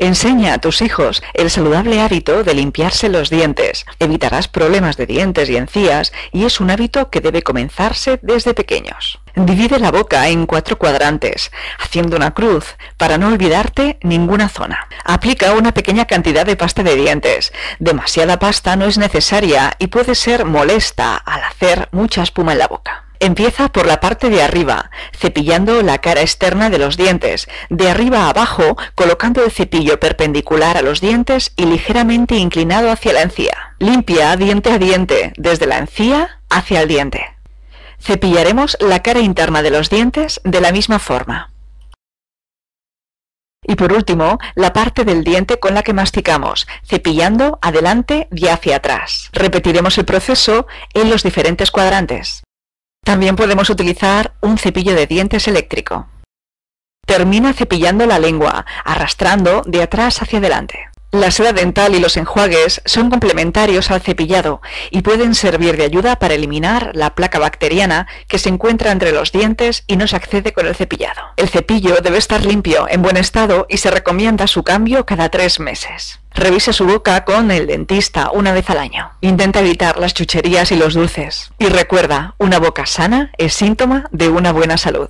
Enseña a tus hijos el saludable hábito de limpiarse los dientes. Evitarás problemas de dientes y encías y es un hábito que debe comenzarse desde pequeños. Divide la boca en cuatro cuadrantes, haciendo una cruz, para no olvidarte ninguna zona. Aplica una pequeña cantidad de pasta de dientes. Demasiada pasta no es necesaria y puede ser molesta al hacer mucha espuma en la boca. Empieza por la parte de arriba, cepillando la cara externa de los dientes, de arriba a abajo colocando el cepillo perpendicular a los dientes y ligeramente inclinado hacia la encía. Limpia diente a diente, desde la encía hacia el diente. Cepillaremos la cara interna de los dientes de la misma forma. Y por último, la parte del diente con la que masticamos, cepillando adelante y hacia atrás. Repetiremos el proceso en los diferentes cuadrantes. También podemos utilizar un cepillo de dientes eléctrico. Termina cepillando la lengua, arrastrando de atrás hacia adelante. La seda dental y los enjuagues son complementarios al cepillado y pueden servir de ayuda para eliminar la placa bacteriana que se encuentra entre los dientes y no se accede con el cepillado. El cepillo debe estar limpio, en buen estado y se recomienda su cambio cada tres meses. Revise su boca con el dentista una vez al año. Intenta evitar las chucherías y los dulces. Y recuerda, una boca sana es síntoma de una buena salud.